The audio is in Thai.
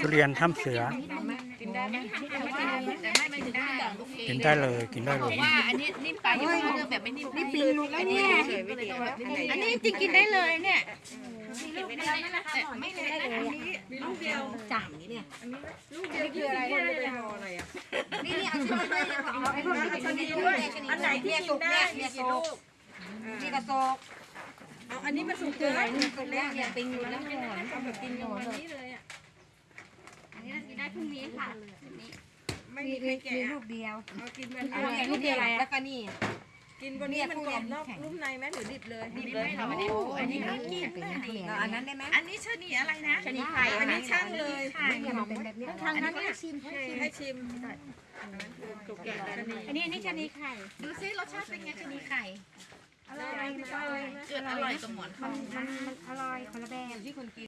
ทุเรียนถ้ำเสือ กินได้ไหมแต่ไม่ไม่ถึงได้กินได้เลยกินได้เลยว่าอันนี้นิ่มไปยังไม่แบบไม่นิ่มนี่ปีนหลุดแล้วเนี่ยอันนี้จริงกินได้เลยเนี่ยไม่ได้เลยมีลูกเดียวจ่ายเนี่ยลูกเดียวคืออะไรเนี่ยนี่นี่เอาช้อนด้วยเอาไอ้พวกนี้ชนิดด้วยอันไหนที่กินได้เนี่ยโซกนี่กระโซกเอาอันนี้มาสุกคือเลอะไรยนี่คือแรกเนี่ยปิงอยู่แล้วเอาแบบกินอย่างวันนี้เลยอะ อันนี้กินได้ พรุ่งนี้ค่ะไม่มีมีใครมีแกะลูกเดียว เอากินวันอันนี้นี้ลูกเดียวแล้วก็นี่ กินวันนี้มันกรอบนอกนุ่มในไหมหรือดิบเลยดิบเลยค่ะวันนี้อันนี้ก็กินแล้วอันนั้นได้ไหมอันนี้ชนีอะไรนะชนีไข่ อันนี้ช่างเลยเนี่ยมันเป็นแบบนี้ทางนั้นให้ชิมให้ชิมถูกแกะแล้วนี่อันนี้อันนี้ชนิดไข่ดูซิรสชาติเป็นไงชนีไข่อร่อยอร่อยเกิดอร่อยกับหมอนทอง มันมันอร่อยคนละแบบ ที่คนกิน